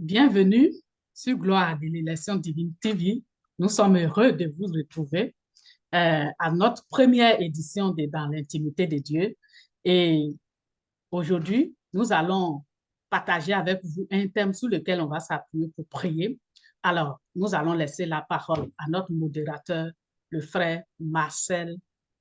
Bienvenue sur Gloire de l'élection divine TV. Nous sommes heureux de vous retrouver euh, à notre première édition de Dans l'intimité de Dieu. Et aujourd'hui, nous allons partager avec vous un thème sur lequel on va s'appuyer pour prier. Alors, nous allons laisser la parole à notre modérateur, le frère Marcel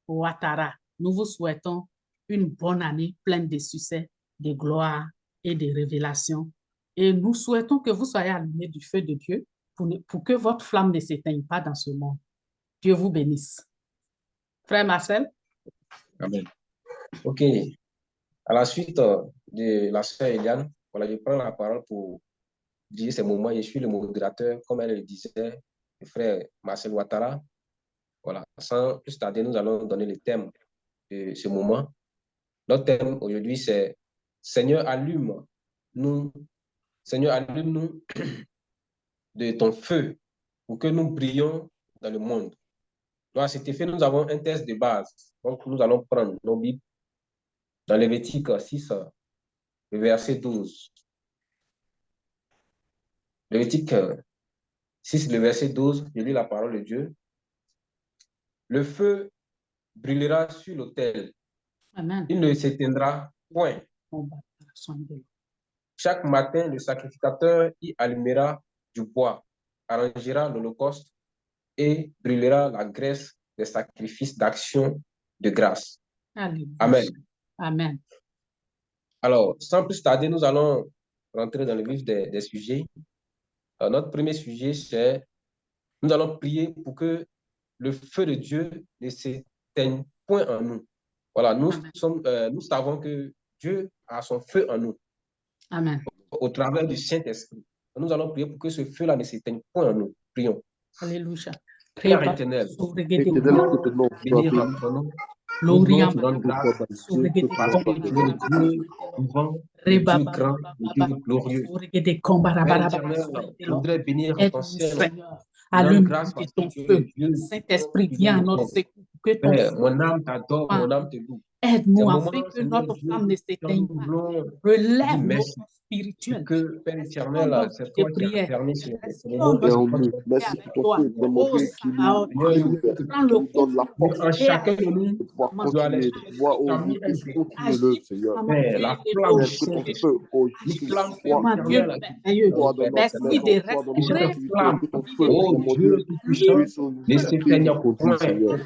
Ouattara. Nous vous souhaitons une bonne année pleine de succès, de gloire et de révélations. Et nous souhaitons que vous soyez allumés du feu de Dieu pour, que votre flamme ne s'éteigne pas dans ce monde. Dieu vous bénisse. Frère Marcel? Amen. OK. À la suite euh, de la sœur Eliane, voilà, je prends la parole pour dire ces moments. Je suis le modérateur, comme elle le disait, le frère Marcel Ouattara. Voilà, sans plus tarder, nous allons donner le thème de ce moment. Notre thème aujourd'hui, c'est Seigneur, allume-nous. Seigneur, allume-nous de ton feu pour que nous brillions dans le monde. Donc, à cet effet, nous avons un test de base. Donc, nous allons prendre nos Bibles dans Lévitique 6, le verset 12. Lévitique 6, le verset 12, je lis la parole de Dieu. Le feu brûlera sur l'autel. Il ne s'éteindra point. Chaque matin, le sacrificateur y allumera du bois, arrangera l'holocauste et brûlera la graisse des sacrifices d'action de grâce. Amen. Amen. Alors, sans plus tarder, nous allons rentrer dans le vif des, sujets. notre premier sujet, c'est nous allons prier pour que le feu de Dieu ne s'éteigne point en nous. Voilà, nous, sommes, euh, nous savons que Dieu a son feu en nous. Amen. Au, travers du Saint-Esprit. Nous allons prier pour que ce feu-là ne s'éteigne point en nous. Prions. Alléluia. Père éternel, bénir notre nom, Glorieux, Dieu grand, Dieu glorieux. Je voudrais bénir ton Seigneur. Allume ton feu. Saint-Esprit, viens à notre secours. Que ton mon âme t'adore, mon âme te loue. Aide-nous afin que notre flamme ne s'éteigne pas. Relève nos spirituel. Que Père éternel, c'est toi qui as permis ce Merci pour nous donne la force. Chacun de nous doit continuer, doit continuer, Seigneur. La flamme, feu, oh Jésus, Merci de feu, oh Dieu, ne s'éteigne point,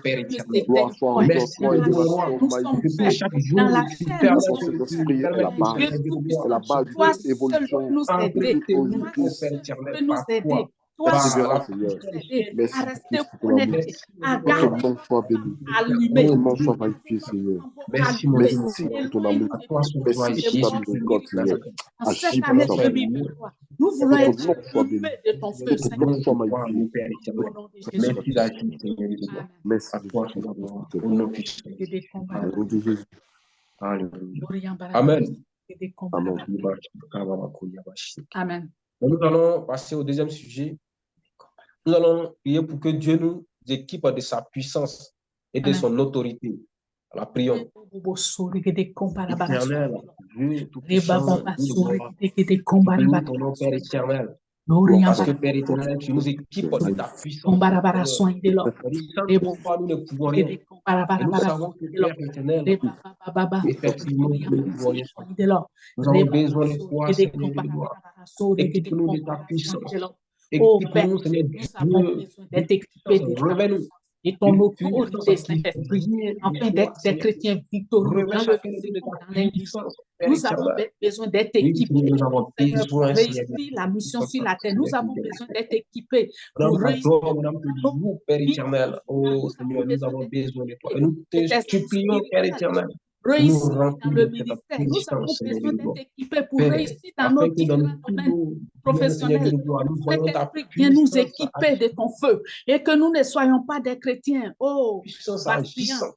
Père éternel. Gloire soit en toi chaque jour, la la nous aider. Toi peux nous aider. Toi Persévérance, seul Merci, à rester connectés, à garder. Merci. Merci pour ton amour. Merci pour ta miséricorde, Seigneur. En Agis cette pour année ta 2023, nous voulons Que ton être de feu, Seigneur. Jésus. Merci d'agir, Seigneur. Merci. À toi. Au nom puissant. Alléluia. Amen. Amen. Amen. Nous allons passer au deuxième sujet. Nous allons prier pour que Dieu nous équipe de sa puissance et de Amen. son autorité. La prions. Éternel, Dieu tout-puissant, ton nom, Père éternel. Parce que Père éternel, tu nous équipes de ta puissance. Sans nous ne pouvons rien. Et nous savons que Père éternel, effectivement, nous ne pouvons rien. Nous avons besoin de toi, Seigneur de gloire. Équipe-nous de ta puissance. Équipe-nous, Seigneur Dieu. Révèle-nous. et ton autorité, Saint-Esprit, afin d'être des chrétiens victorieux dans le. Nous avons besoin d'être équipés Nous avons Seigneur, pour réussir la mission sur la terre. Nous avons besoin d'être équipés pour réussir. Père éternel. Oh Seigneur, nous avons besoin de toi. Et nous te supplions, Père éternel. Réussir nous dans le ministère. Nous avons besoin d'être équipés pour réussir dans nos différents domaines professionnels. Saint-Esprit, viens nous équiper de ton feu et que nous ne soyons pas des chrétiens. Oh,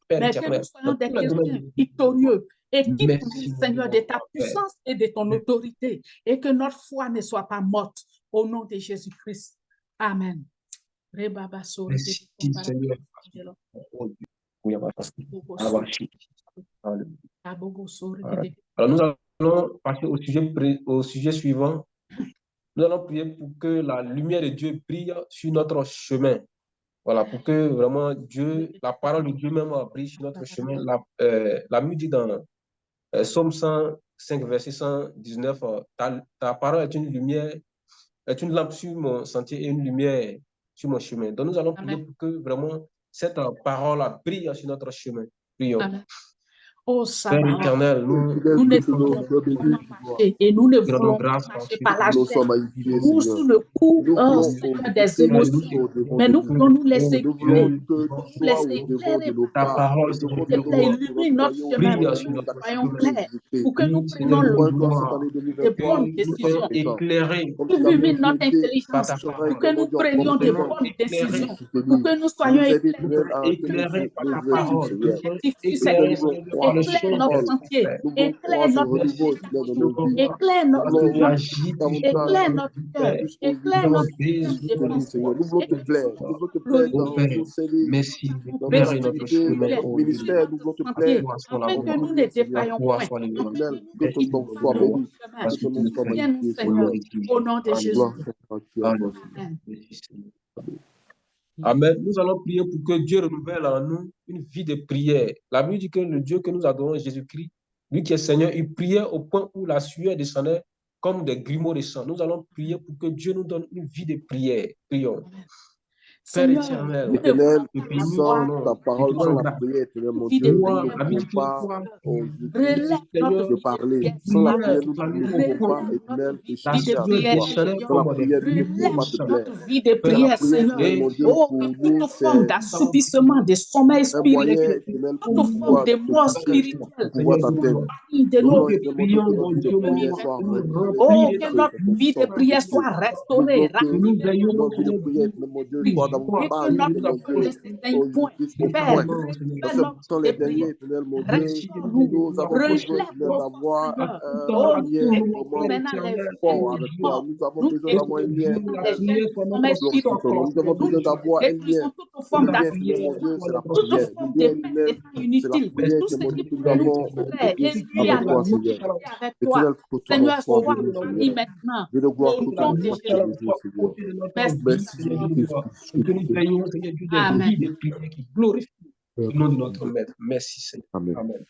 Père mais que nous soyons des chrétiens victorieux. Équipe-nous, mon Seigneur, de ta puissance et de ton autorité et que notre foi ne soit pas morte au nom de Jésus-Christ. Amen. Merci, Seigneur. Alors, nous allons passer au sujet, au sujet suivant. Nous allons prier pour que la lumière de Dieu brille sur notre chemin. Voilà, pour que vraiment Dieu, la parole de Dieu même brille sur notre chemin. La, euh, la dit dans euh, Somme 105, verset 119, euh, ta, ta, parole est une lumière, est une lampe sur mon sentier et une lumière sur mon chemin. Donc nous allons prier pour que vraiment cette parole brille sur notre chemin. Prions. Oh, Père éternel, nous, nous ne voulons pas et nous ne voulons pas marcher par la chair. ou sous le coup oh, des émotions. Mais nous voulons nous laisser guider, nous laisser éclairer ta parole. S'il te plaît, illumine notre chemin, soyons clairs, pour que nous prenions de bonnes décisions. Illumine notre intelligence, pour que nous prenions de bonnes décisions, pour que nous soyons éclairés par ta parole éclaire notre sentier, éclaire notre éclaire notre éclaire notre cœur, éclaire notre Merci, notre ministère, nous voulons te plaire. Afin que nous ne défaillions point. Que ton nom soit béni. Que ton nom soit magnifié, Seigneur. Au nom de Jésus. Amen. Amen. Nous allons prier pour que Dieu renouvelle en nous une vie de prière. La Bible dit que le Dieu que nous adorons, Jésus-Christ, lui qui est Seigneur, il priait au point où la sueur descendait comme des grumeaux de sang. Nous allons prier pour que Dieu nous donne une vie de prière. Prions. Père éternel, sans ta parole, sans la prière, éternel, mon Dieu, nous ne pouvons pas parler. Sans la prière, nous ne pouvons pas, éternel, te chercher à toi. Sans la prière, nous ne pouvons pas te plaire. vie de prière, Seigneur. Oh, toute forme d'assoupissement, de sommeil spirituel, toute forme de mort spirituelle, de nos Oh, que notre vie de prière soit restaurée, sont les derniers, nous avons besoin d'avoir un lien fort avec toi. Nous avons besoin d'avoir un lien. Nous avons besoin d'avoir un lien. Prière. C'est la prière que mon Dieu, nous avons avec toi, Seigneur. Maintenant. De. Merci, de qui glorifient le nom de notre Maître. Merci, Seigneur. Amen. Amen.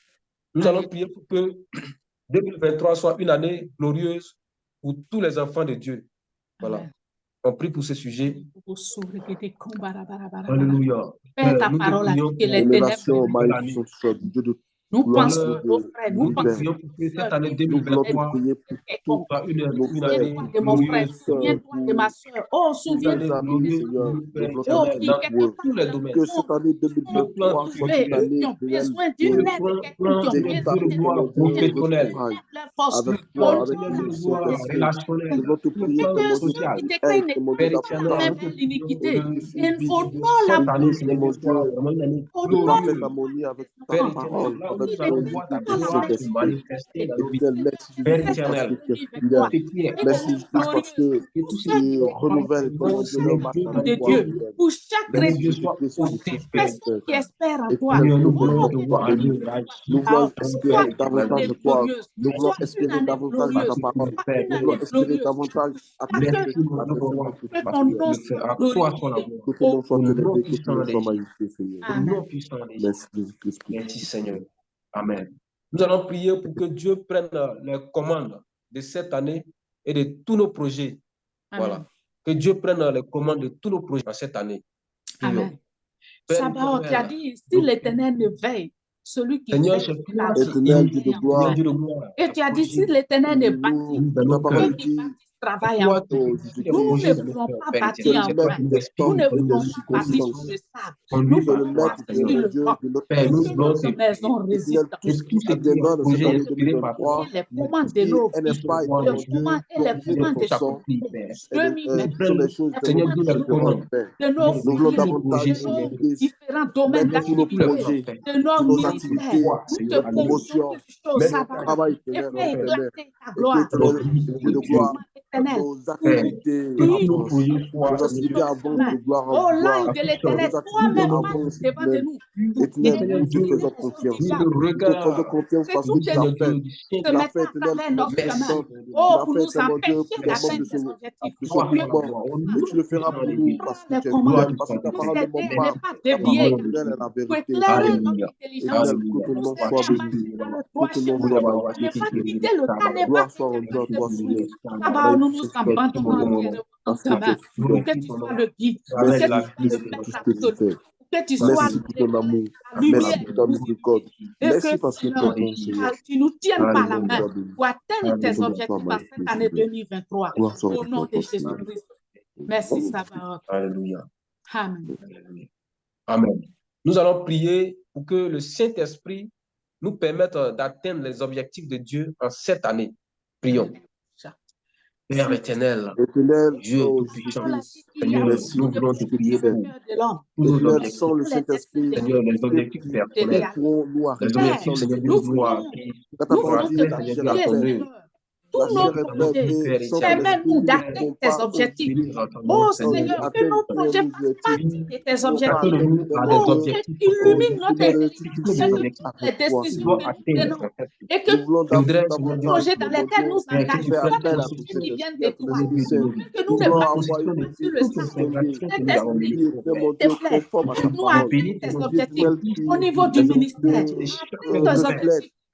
Nous allons prier pour que 2023 soit une année glorieuse pour tous les enfants de Dieu. Voilà. On prie pour ce sujet. Alléluia. Père, ta parole dit que les ténèbres nous pensons, nos frères, nous pensons pour que cette année 2023 soit une, une année de mon frère, souviens-toi de ma soeur. Oh, souviens-toi Oh, dans tous les domaines. Que cette année 2023 soit une année qui ont besoin d'une aide, qui ont besoin de leur force, de relationnelle, sociale. l'iniquité. Il faut la parole, Père éternel, Merci parce que tu renouvelles de Dieu, pour chaque personne qui espère en toi. Nous voulons espérer davantage de toi. Nous voulons espérer davantage de glorieuse, ta parole. Nous voulons espérer davantage à Parce travers que tes Nous allons voir tes que parce ton que nom le fait à soit toi ton Au nom puissant de Jésus. Merci Seigneur. Amen. Nous allons prier pour que Dieu prenne les commandes de cette année et de tous nos projets. Voilà. Que Dieu prenne les commandes de tous nos projets en cette année. Amen. Sabaoth, tu as dit, si l'Éternel ne veille, celui qui Seigneur, je la vie. Et tu as dit, si l'Éternel ne bâtit, dans ceux qui dit, toi, en. Jésus-Christ, Nous ne voulons pas bâtir en vain. Nous ne et des pas bâtir sur le sable. Nous es bâtir le de Père, nous Que voulons notre te maison Éternel, résiste. tout ce qui cette projet inspiré par toi, 2023, Et les commandes de commande et les de commandes de est- des choses, Seigneur éternel, Dieu, les différentes, commandes. Père. de nos Nous voulons filles, davantage, de Seigneur nos Christ, différents domaines mettre tous nos d'activité, projets, de nos tous nos l'éternel. Nous prions pour Au de l'éternel, toi-même, devant de nous. Nous confiance. Nous parce que tu as fait. Te Oh, pour nous empêcher d'atteindre objectifs. Tu le feras pour nous parce que tu es parce que ta parole est. La. Intelligence. Que ton nom soit béni. Soit béni. Ne pas quitter le ne pas le nous nous abandonnons pour que tu sois le guide, pour que tu sois le maître que tu sois merci pour merci parce que tu nous tiennes par la main pour atteindre tes objectifs à cette année 2023, au nom de Jésus-Christ. Merci, oh, Seigneur. Alléluia. Amen. Amen. Nous allons prier pour que le Saint-Esprit nous permette d'atteindre les objectifs de Dieu en cette année. Prions. Père éternel, Dieu tout-puissant, nous voulons te prier pour tous nos objectifs, Seigneur, les tous nos projets. Permets-nous d'atteindre tes objectifs. Oh Seigneur, que nos projets fassent partie de tes objectifs. Oh, illumine notre esprit, décisions et que nos projets dans lesquels nous engageons, qui viennent de toi, que nous ne partions sur le sang. Cet esprit, te nous atteindre tes objectifs. au niveau du ministère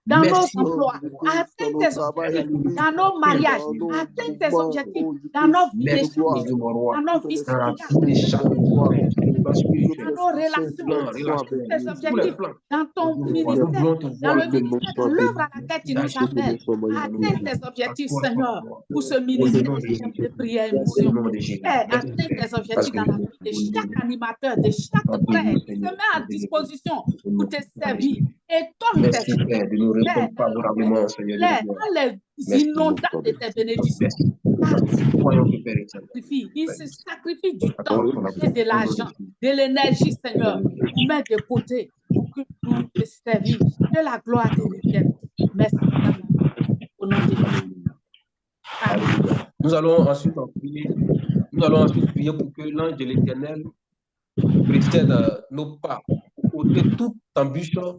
dans nos emplois, atteindre tes objectifs, dans nos mariages, atteindre tes objectifs, dans nos vies dans nos vies dans nos relations, tes objectifs, dans ton ministère, dans le ministère, l'œuvre à laquelle tu nous appelles, Atteins tes objectifs, Seigneur, pour ce ministère de prière et atteindre tes objectifs dans la vie de chaque animateur, de chaque frère qui se met à disposition pour te servir. Et ton Merci, Père, de nous répondre favorablement, Seigneur. Dans les inondations de tes bénédictions. Il se sacrifie du temps et de l'argent, de l'énergie, Seigneur, pour mettre de côté pour que nous te servir de la gloire de l'Éternel. Merci, au nom de Nous allons ensuite en prier. Nous allons ensuite prier pour que l'ange de l'Éternel précède euh, nos pas pour toute ambition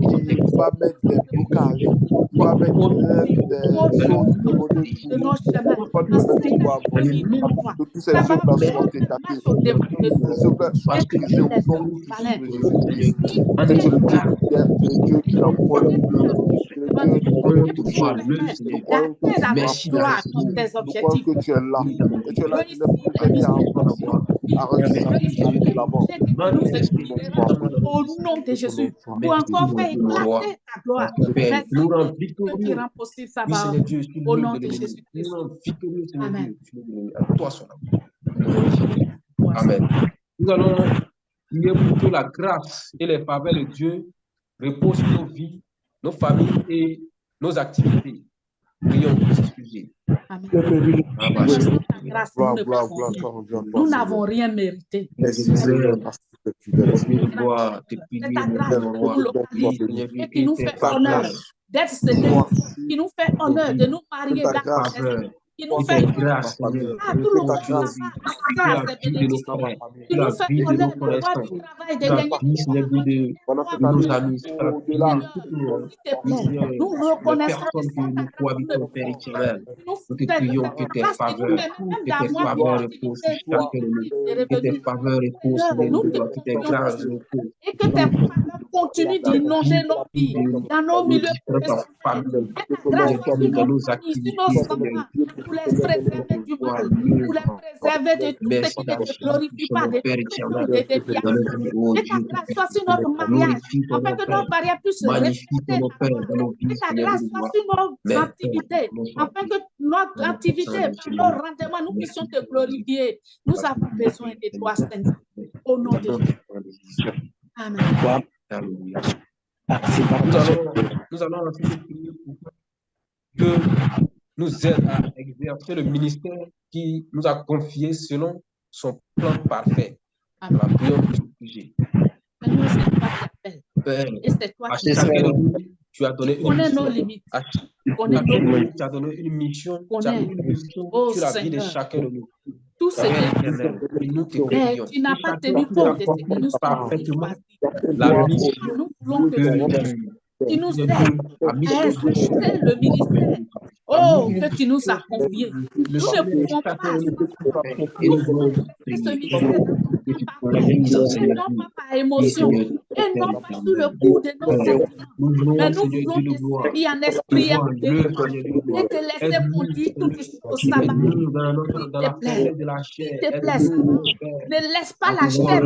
qui va mettre des blocages, qui va mettre des choses au pouvoir que ces que ces œuvres soient crisées au nom de C'est ce Dieu qui est Dieu qui que tu es là. Que tu es là. Que tu es là. Au nom de Jésus, pour encore faire éclater ta gloire. Au nom de Jésus. Amen. Nous allons prier pour que la grâce et les faveurs de Dieu reposent nos vies nos familles et nos activités. Prions pour Nous n'avons rien mérité. Et qui nous fait honneur. d'être qui nous fait honneur de nous marier dans qui nous fait grâce, tout nous fait connaître le droit du travail, de nos nous reconnaissons nous prions que tes faveurs, que tes faveurs reposent sur de nous, que tes faveurs reposent sur nous, que tes grâces reposent continue d'inonder nos vies, dans nos milieux professionnels. Grâce soit sur nos familles, sur nos enfants, pour les préserver du mal, pour les préserver de tout ce qui ne te glorifie pas, de tout de déviations. Que ta grâce soit sur notre mariage, afin que nos mariages puissent se respecter. Que ta grâce soit sur nos activités, afin que notre activité, nos rendements, nous puissions te glorifier. Nous avons besoin de toi, Seigneur. Au nom de Jésus. Amen. Nous allons, nous allons prier pour que nous aide à exercer le ministère qui nous a confié selon son plan parfait. Amen. La prière ce sujet. Père, Et c'est toi à qui chacun tu as donné une mission. À chacun tu as donné une mission. Tu as mis une mission Oh, sur la vie de chacun de nous. Tout ce que nous te tu n'as pas tenu compte de ce que nous sommes Nous voulons que que tu, nous aides à exercer le ministère oh, que tu nous le Nous ne pouvons pas nous ce ministère non pas par émotion, et non pas sous le coup de nos sentiments. Mais nous voulons t'esprit en esprit de gloire. te laisser tout jusqu'au Seigneur. sabbat. S'il te plaît. de. S'il te plaît, Ne laisse pas la chair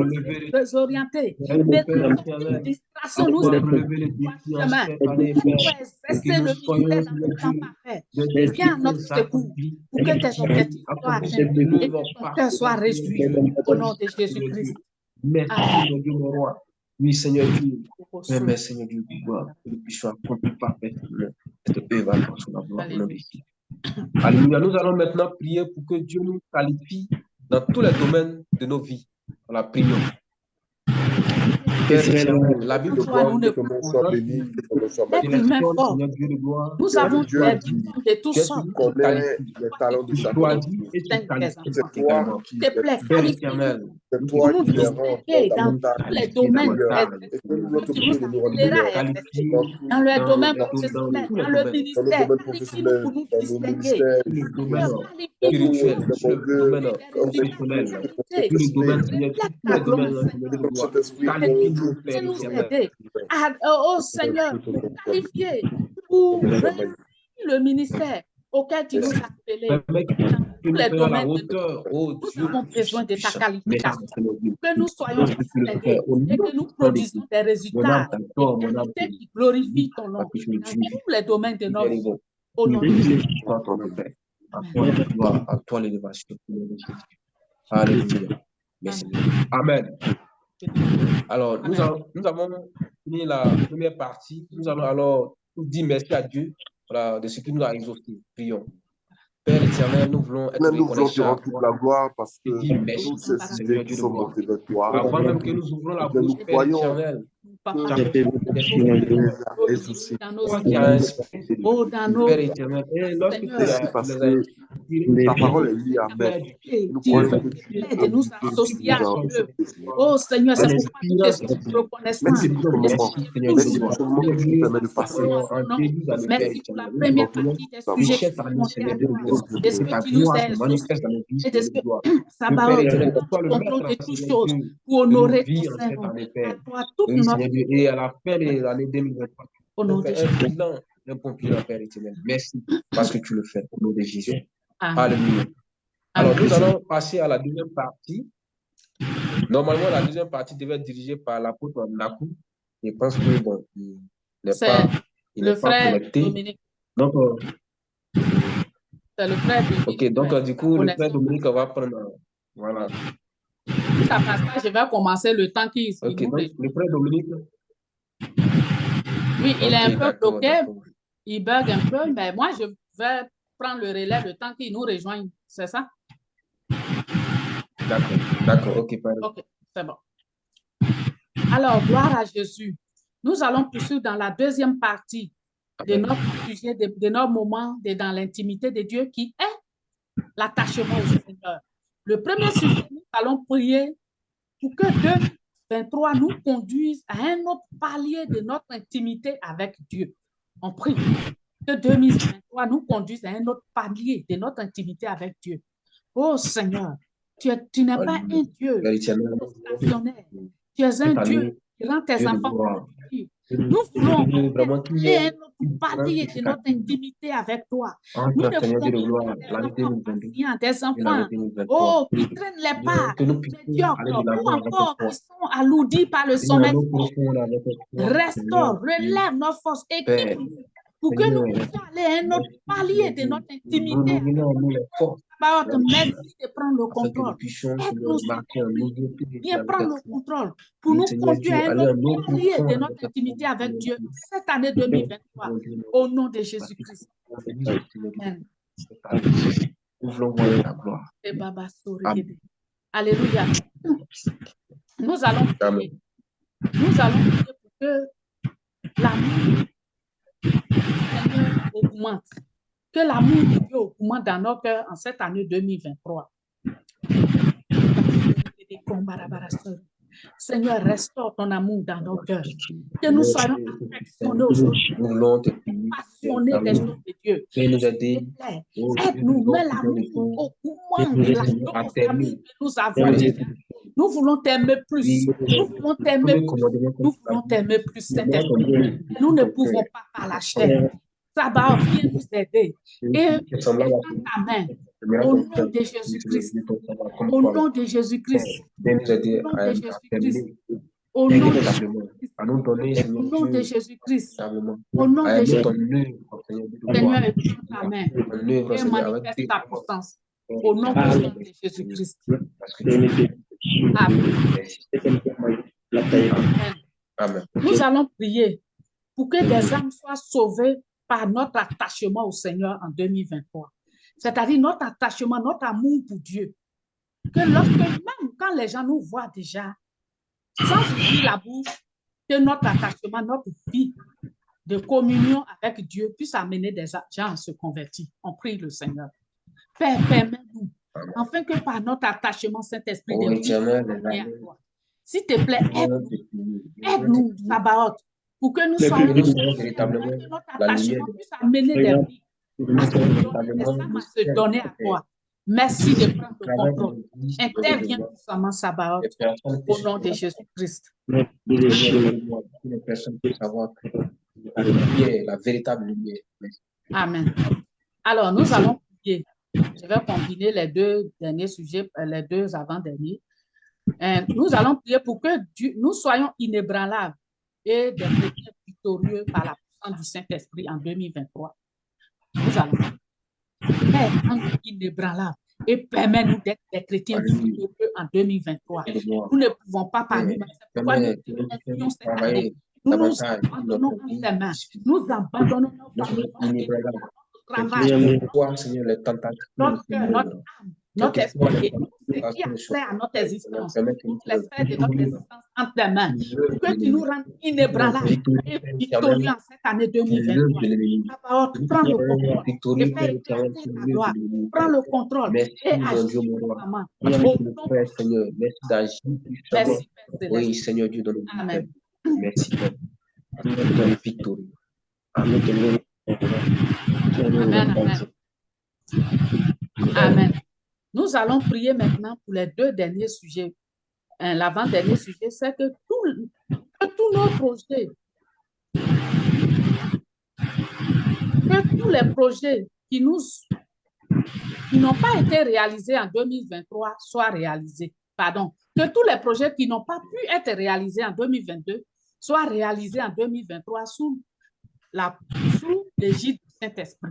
désorienter. Ne nous en chemin. Pour exercer le ministère dans le temps parfait. Viens à notre secours pour que tes objectifs soient atteints et que ton cœur soit réjoui au nom de Jésus-Christ. Merci, Amen. Seigneur Dieu, mon roi. Oui, Seigneur Dieu. Permets, Seigneur Dieu, de gloire, que nous puissions accomplir parfaitement cette œuvre gloire de. Alléluia. Nous allons maintenant prier pour que Dieu nous qualifie dans tous les domaines de nos vies. On la prions. La Bible Que soit béni, que soit de gloire. Nous avons Dieu dit, de qualifie. les talents de chacun. C'est toi qui c'est toi qui les rends dans dans tout- le domaine professionnel, dans- le ministère. pour nous distinguer. domaines nous aider à, oh Seigneur, qualifier pour réussir le ministère auquel tu nous as appelés tous nous les domaines de hauteur, oh Nous avons besoin de ta qualification. Que nous soyons et que nous produisons des résultats qui glorifient ton nom dans tous les domaines de notre vie. bon. Au nom de Jésus. Toi, ton Père. À toi la gloire, à toi l'élévation. au nom de Jésus. Alléluia. Merci. Amen. Alors, nous, avons, nous avons fini la première partie. Nous allons alors nous dire merci à Dieu voilà, de ce qu'il nous a exaucé. Prions. Père éternel, nous voulons être Même nous voulons te rendre toute la gloire parce que tous ces sujets qui de sont montés vers toi, Avant même que nous ouvrons la nous bouche, Père croyons éternel, Papa, dans nos dans nos Seigneur. ta parole est liée à Nous associes à Oh Seigneur, c'est pourquoi nous sommes reconnaissants. Merci. pour. Seigneur ce moment que tu nous permets de passer. Seigneur, Merci pour la première partie des sujets qui nous, Seigneur Que ce que tu nous Seigneur sa parole le contrôle de toutes Seigneur choses pour honorer ton année, À toi toute notre Seigneur. Et à la fin de l'année 2023, au nom on de fait Jésus. un bilan d'un pompier, Père éternel. Merci parce que tu le fais au nom de Jésus. Alléluia. Alors, nous allons passer à la deuxième partie. Normalement, la deuxième partie devait être dirigée par l'apôtre Nakou. Je pense que bon, il n'est pas, il Le n'est pas frère connecté. Dominique, Donc, euh, c'est le frère Dominique. ok, donc Ouais. euh, du coup, le frère Dominique va prendre. euh, Ça je vais commencer le temps qu'il il Ok, nous donc rejoint. le frère Dominique. Oui, il est un peu bloqué, il bug un peu, mais moi, je vais prendre le relais le temps qu'il nous rejoigne. C'est ça? D'accord, d'accord, ok, pardon. OK, c'est bon. Alors, gloire à Jésus. Nous allons poursuivre dans la deuxième partie de notre sujet, de, de notre moment de, dans l'intimité de Dieu qui est l'attachement au Seigneur. Le premier sujet, nous allons prier pour que 2023 nous conduise à un autre palier de notre intimité avec Dieu. On prie que 2023 nous conduise à un autre palier de notre intimité avec Dieu. Oh Seigneur, tu, es- tu n'es pas un Dieu stationnaire. Tu es un Dieu année, Rends tes enfants nous voulons vraiment notre palier de notre intimité avec toi. Nous ne voulons pas des enfants. oh, qui traînent les pas médiocres ou encore qui sont alourdis par le sommet. Restaure, relève nos forces, équipe pour que nous puissions aller à un autre palier de notre intimité. Merci de prendre le contrôle. Aide-nous, viens prendre le contrôle pour nous conduire à un autre de notre intimité avec Dieu cette année 2023. Au nom de Jésus-Christ. Amen. Nous voulons voir la gloire. Alléluia. Nous allons prier. Nous allons prier pour que l'amour augmente. Que l'amour de Dieu augmente dans nos cœurs en cette année 2023. Seigneur, restaure ton amour dans nos cœurs. Que nous soyons affectionnés aujourd'hui, passionnés des choses de Dieu. Aide-nous, mets l'amour au moment de la famille que nous avons. Nous voulons t'aimer plus. Nous voulons t'aimer plus. Nous voulons t'aimer plus, Saint-Esprit. Nous ne pouvons pas par la chair. Va viens nous aider. Et étends ta main. Au nom de Jésus-Christ. Au nom de Jésus-Christ. Au nom de Jésus-Christ. Au nom de Jésus-Christ. Au nom de Jésus-Christ. Au nom de Jésus-Christ. Seigneur, ta main et manifeste ta puissance. Au nom de Jésus-Christ. Amen. Nous allons prier pour que des âmes soient sauvées par notre attachement au Seigneur en 2023. C'est-à-dire notre attachement, notre amour pour Dieu. Que lorsque, même quand les gens nous voient déjà, sans ouvrir la bouche, que notre attachement, notre vie de communion avec Dieu puisse amener des gens à se convertir. On prie le Seigneur. Père, permets-nous afin que par notre attachement, Saint-Esprit, de s'il te plaît, aide-nous, aide-nous, Sabaoth, pour que nous soyons véritablement notre attachement puisse amener des vies à se donner à toi. Merci de prendre le contrôle. Interviens puissamment, Sabaoth, au nom de Jésus-Christ. La véritable lumière. Amen. Alors, nous allons prier. Je vais combiner les deux derniers sujets, euh, les deux avant-derniers. Euh, nous allons prier pour que nous soyons inébranlables et des chrétiens victorieux par la puissance du Saint-Esprit en 2023. Nous allons être inébranlables et permets-nous d'être des chrétiens victorieux en 2023. Nous ne pouvons pas par nous-mêmes. C'est pourquoi nous cette année? Nous nous abandonnons en tes mains. Nous abandonnons nos familles travail. Les tentations. Notre cœur, notre âme, notre esprit, ce qui a trait à notre existence, sphères de notre existence entre tes mains, que tu nous rendes inébranlables et victorieux en cette année 2023. parole, prends le contrôle et fais éclater ta gloire. Prends le contrôle et agis maman. Merci d'agir. Merci, Oui, Seigneur Dieu, donne Amen. Merci. Amen. Amen, amen. Nous allons prier maintenant pour les deux derniers sujets. Hein, l'avant-dernier sujet, c'est que, tous nos projets, que tous les projets qui nous qui n'ont pas été réalisés en 2023 soient réalisés. Pardon, que tous les projets qui n'ont pas pu être réalisés en 2022 soient réalisés en 2023 sous la sous l'égide du Saint-Esprit.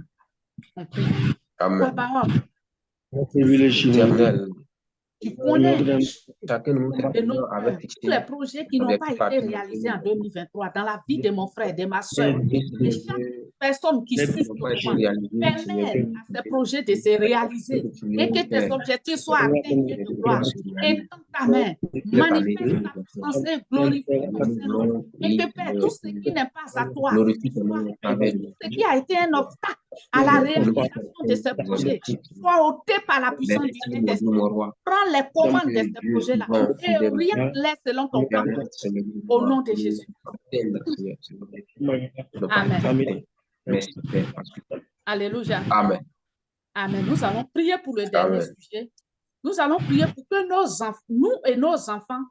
Amen. Tu connais. Tous les projets qui n'ont pas été réalisés en 2023 dans la vie de mon frère, de ma soeur, de chaque personne qui suit permet à ces projets de se réaliser. Et que tes objectifs soient atteints de gloire. Et dans ta main, manifeste ta puissance et glorifie Et que Père, tout ce qui n'est pas à toi, ce qui a été un obstacle à la réalisation de ces projets, soit ôté par la puissance du Saint-Esprit. Prends les commandes de ces projets-là et rien selon ton plan. Au nom de Jésus. Amen. Alléluia. Amen. Amen. Nous allons prier pour le dernier sujet. Nous allons prier pour que nos nous et nos enfants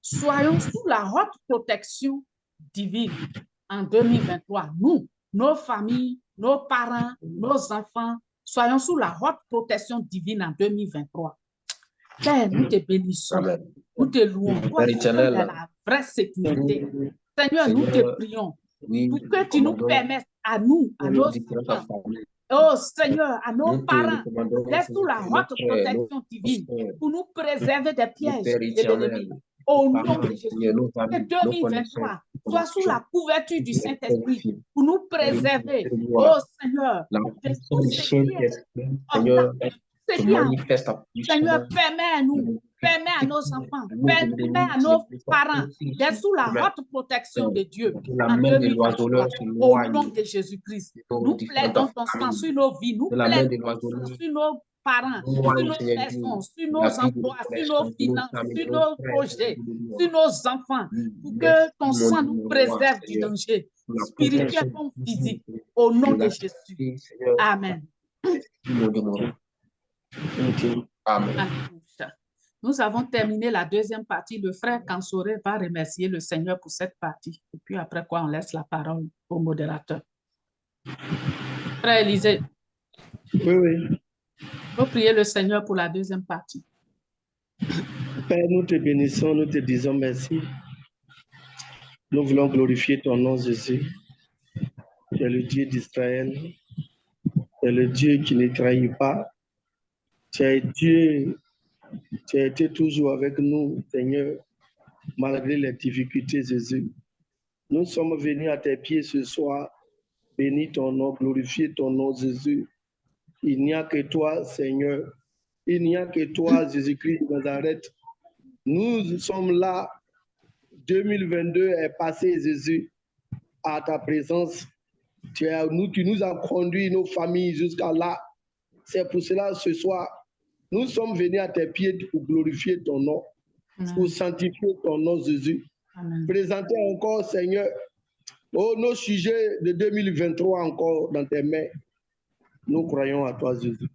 soyons sous la haute protection divine en 2023. Nous, nos familles, nos parents, nos enfants, soyons sous la haute protection divine en 2023. Père, nous te bénissons, nous te louons. Toi, la vraie sécurité. Seigneur, nous te prions pour que tu nous permettes à nous, à nos enfants, Oh Seigneur, à nos parents, laisse nous la haute protection divine pour nous préserver des pièges de l'ennemi. Au nom de Jésus, que 2023 soit sous la couverture du Saint-Esprit pour nous préserver. Oh Seigneur, Seigneur, Seigneur, permets-nous permet à nos enfants, permet à nos parents d'être sous la haute protection de Dieu. au nom de Jésus-Christ, nous plaidons ton sang sur nos vies, nous plaidons sur nos parents, sur nos maisons, sur nos emplois, sur nos finances, sur nos projets, sur nos enfants, pour que ton sang nous préserve du danger spirituel comme physique. Au nom de Jésus. Amen. Amen. Nous avons terminé la deuxième partie. Le frère Kansoré va remercier le Seigneur pour cette partie. Et puis après quoi, on laisse la parole au modérateur. Frère Élisée. Oui, oui. Vous prier le Seigneur pour la deuxième partie. Père, nous te bénissons, nous te disons merci. Nous voulons glorifier ton nom, Jésus. Tu es le Dieu d'Israël. Tu es le Dieu qui ne trahit pas. Tu es Dieu tu as été toujours avec nous, Seigneur, malgré les difficultés, Jésus. Nous sommes venus à tes pieds ce soir. Bénis ton nom, glorifier ton nom, Jésus. Il n'y a que toi, Seigneur. Il n'y a que toi, Jésus-Christ de Nazareth. Nous sommes là. 2022 est passé, Jésus, à ta présence. Tu, nous, tu nous as conduit, nos familles, jusqu'à là. C'est pour cela, ce soir, nous sommes venus à tes pieds pour glorifier ton nom, pour sanctifier ton nom, Jésus. Présenter encore, Seigneur, oh, nos sujets de 2023 encore dans tes mains. Nous croyons à toi, Jésus,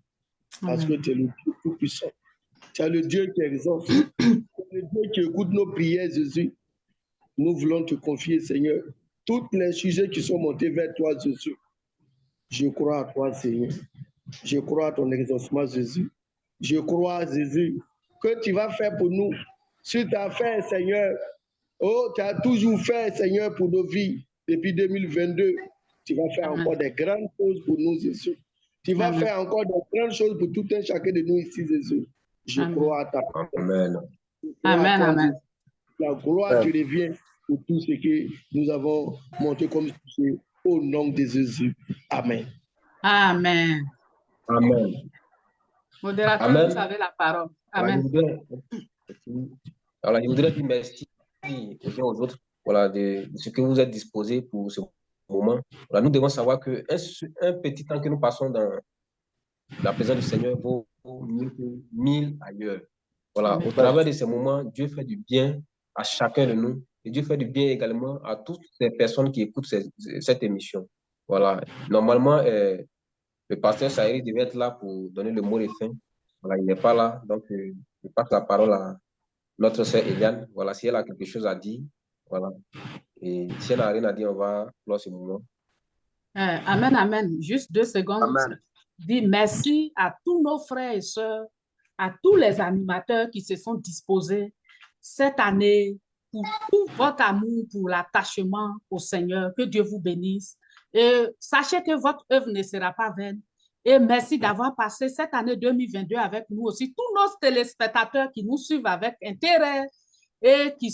parce que tu es le Dieu tout-puissant. Tu es le Dieu qui exauce, le Dieu qui écoute nos prières, Jésus. Nous voulons te confier, Seigneur, tous les sujets qui sont montés vers toi, Jésus. Je crois à toi, Seigneur. Je crois à ton exaucement, Jésus. Je crois, Jésus, que tu vas faire pour nous. Ce que tu as fait, Seigneur, oh, tu as toujours fait, Seigneur, pour nos vies depuis 2022. Tu vas faire encore des grandes choses pour nous, Jésus. Tu vas faire encore des grandes choses pour tout un chacun de nous ici, Jésus. Je crois à ta parole. Amen. Amen, amen. La gloire te revient pour tout ce que nous avons monté comme sujet au nom de Jésus. Amen. Amen. Amen. Modérateur, Amen. vous avez la parole. Amen. Alors, je voudrais, dire merci aux uns aux autres voilà, de, ce que vous êtes disposés pour ce moment. Voilà, nous devons savoir qu'un un petit temps que nous passons dans la présence du Seigneur vaut mieux que mille ailleurs. Voilà, au travers de ces moments, Dieu fait du bien à chacun de nous et Dieu fait du bien également à toutes les personnes qui écoutent cette, émission. Voilà, normalement, euh, le pasteur Saïri devait être là pour donner le mot de fin. Voilà, il n'est pas là, donc euh, je passe la parole à notre sœur Eliane. Voilà, si elle a quelque chose à dire, voilà. Et si elle n'a rien à dire, on va clore ce moment. Euh, amen, amen. Juste deux secondes. Amen. Dis merci à tous nos frères et sœurs, à tous les animateurs qui se sont disposés cette année pour tout votre amour, pour l'attachement au Seigneur. Que Dieu vous bénisse. Et sachez que votre œuvre ne sera pas vaine. Et merci d'avoir passé cette année 2022 avec nous aussi, tous nos téléspectateurs qui nous suivent avec intérêt et qui,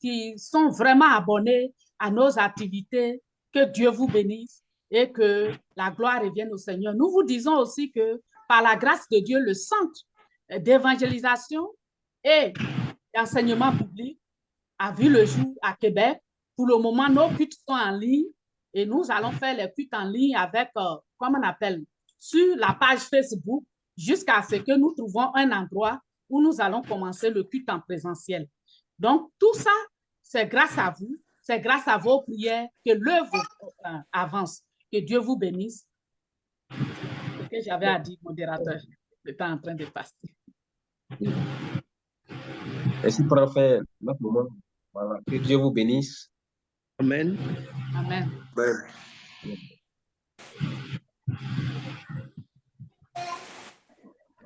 qui sont vraiment abonnés à nos activités. Que Dieu vous bénisse et que la gloire revienne au Seigneur. Nous vous disons aussi que par la grâce de Dieu, le centre d'évangélisation et d'enseignement public a vu le jour à Québec. Pour le moment, nos cultes sont en ligne et nous allons faire les cuites en ligne avec, euh, comment on appelle, sur la page Facebook jusqu'à ce que nous trouvons un endroit où nous allons commencer le culte en présentiel. Donc, tout ça, c'est grâce à vous, c'est grâce à vos prières que l'œuvre euh, avance. Que Dieu vous bénisse. Ce que j'avais à dire, modérateur, le temps en train de passer. Merci moment. Voilà. Que Dieu vous bénisse. Amen. Amen. Amen.